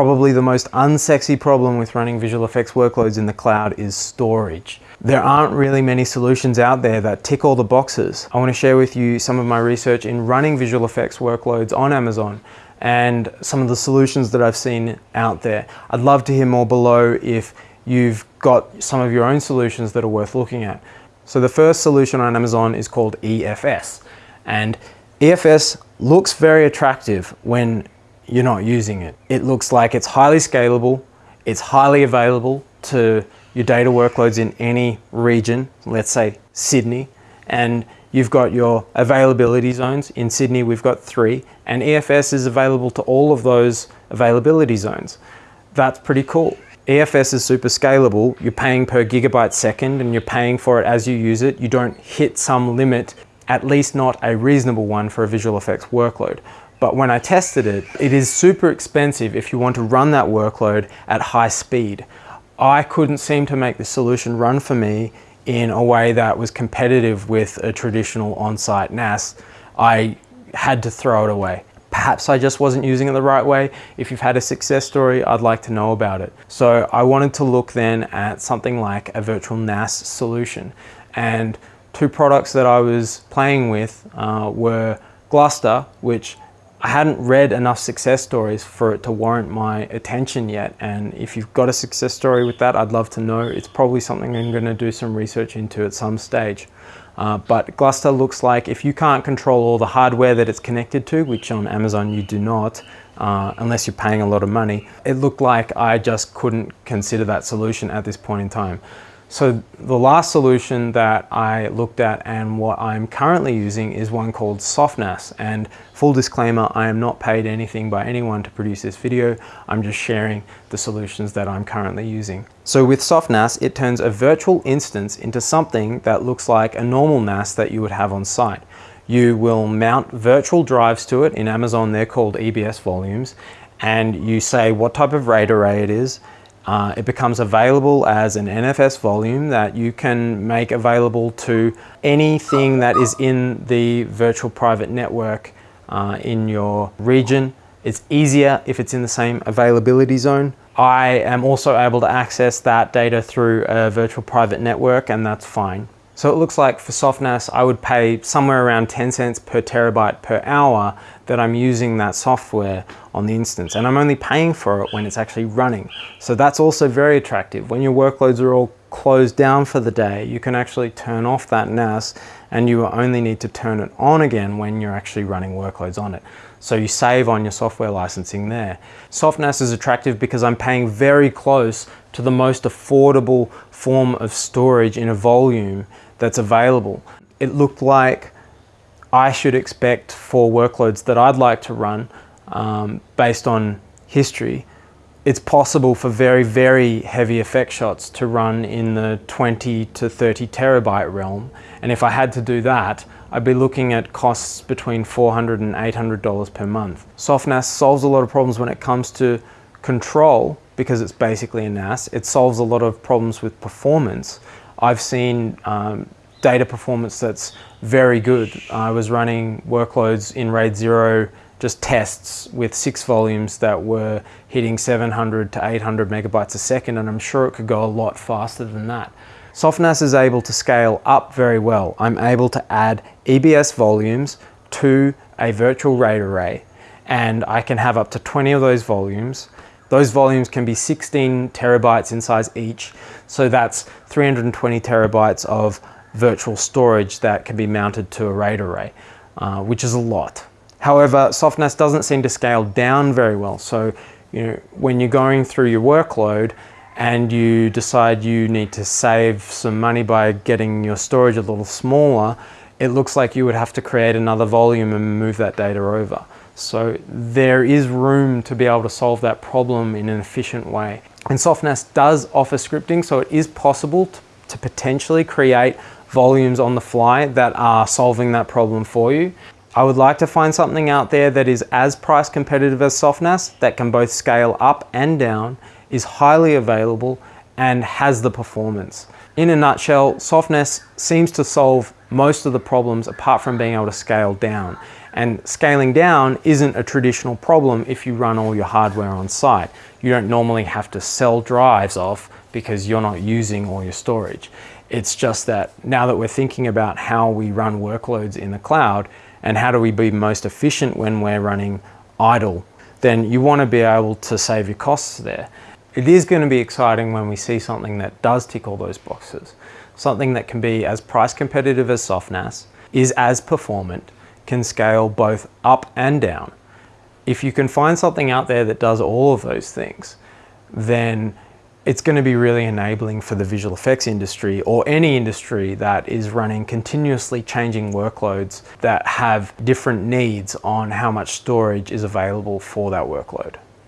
Probably the most unsexy problem with running visual effects workloads in the cloud is storage. There aren't really many solutions out there that tick all the boxes. I want to share with you some of my research in running visual effects workloads on Amazon and some of the solutions that I've seen out there. I'd love to hear more below if you've got some of your own solutions that are worth looking at. So the first solution on Amazon is called EFS and EFS looks very attractive when you're not using it. It looks like it's highly scalable, it's highly available to your data workloads in any region, let's say Sydney, and you've got your availability zones. In Sydney, we've got three, and EFS is available to all of those availability zones. That's pretty cool. EFS is super scalable. You're paying per gigabyte second and you're paying for it as you use it. You don't hit some limit, at least not a reasonable one for a visual effects workload. But when I tested it, it is super expensive if you want to run that workload at high speed. I couldn't seem to make the solution run for me in a way that was competitive with a traditional on-site NAS. I had to throw it away. Perhaps I just wasn't using it the right way. If you've had a success story, I'd like to know about it. So I wanted to look then at something like a virtual NAS solution. And two products that I was playing with uh, were Gluster, which I hadn't read enough success stories for it to warrant my attention yet. And if you've got a success story with that, I'd love to know. It's probably something I'm going to do some research into at some stage. Uh, but Gluster looks like if you can't control all the hardware that it's connected to, which on Amazon you do not, uh, unless you're paying a lot of money, it looked like I just couldn't consider that solution at this point in time. So the last solution that I looked at and what I'm currently using is one called SoftNAS. And full disclaimer, I am not paid anything by anyone to produce this video. I'm just sharing the solutions that I'm currently using. So with SoftNAS, it turns a virtual instance into something that looks like a normal NAS that you would have on site. You will mount virtual drives to it. In Amazon, they're called EBS volumes. And you say what type of RAID array it is, uh, it becomes available as an NFS volume that you can make available to anything that is in the virtual private network uh, in your region. It's easier if it's in the same availability zone. I am also able to access that data through a virtual private network and that's fine. So it looks like for SoftNAS, I would pay somewhere around 10 cents per terabyte per hour that I'm using that software on the instance. And I'm only paying for it when it's actually running. So that's also very attractive. When your workloads are all closed down for the day, you can actually turn off that NAS and you only need to turn it on again when you're actually running workloads on it. So you save on your software licensing there. SoftNAS is attractive because I'm paying very close to the most affordable form of storage in a volume that's available. It looked like I should expect for workloads that I'd like to run um, based on history, it's possible for very, very heavy effect shots to run in the 20 to 30 terabyte realm. And if I had to do that, I'd be looking at costs between $400 and $800 per month. SoftNAS solves a lot of problems when it comes to control because it's basically a NAS. It solves a lot of problems with performance I've seen um, data performance that's very good. I was running workloads in RAID 0, just tests with six volumes that were hitting 700 to 800 megabytes a second, and I'm sure it could go a lot faster than that. SoftNAS is able to scale up very well. I'm able to add EBS volumes to a virtual RAID array, and I can have up to 20 of those volumes those volumes can be 16 terabytes in size each. So that's 320 terabytes of virtual storage that can be mounted to a RAID array, uh, which is a lot. However, SoftNAS doesn't seem to scale down very well. So you know, when you're going through your workload and you decide you need to save some money by getting your storage a little smaller, it looks like you would have to create another volume and move that data over. So there is room to be able to solve that problem in an efficient way. And SoftNAS does offer scripting, so it is possible to, to potentially create volumes on the fly that are solving that problem for you. I would like to find something out there that is as price competitive as SoftNAS, that can both scale up and down, is highly available, and has the performance. In a nutshell, SoftNAS seems to solve most of the problems apart from being able to scale down. And scaling down isn't a traditional problem if you run all your hardware on site. You don't normally have to sell drives off because you're not using all your storage. It's just that now that we're thinking about how we run workloads in the cloud and how do we be most efficient when we're running idle, then you want to be able to save your costs there. It is going to be exciting when we see something that does tick all those boxes. Something that can be as price competitive as SoftNAS, is as performant, can scale both up and down. If you can find something out there that does all of those things, then it's going to be really enabling for the visual effects industry or any industry that is running continuously changing workloads that have different needs on how much storage is available for that workload.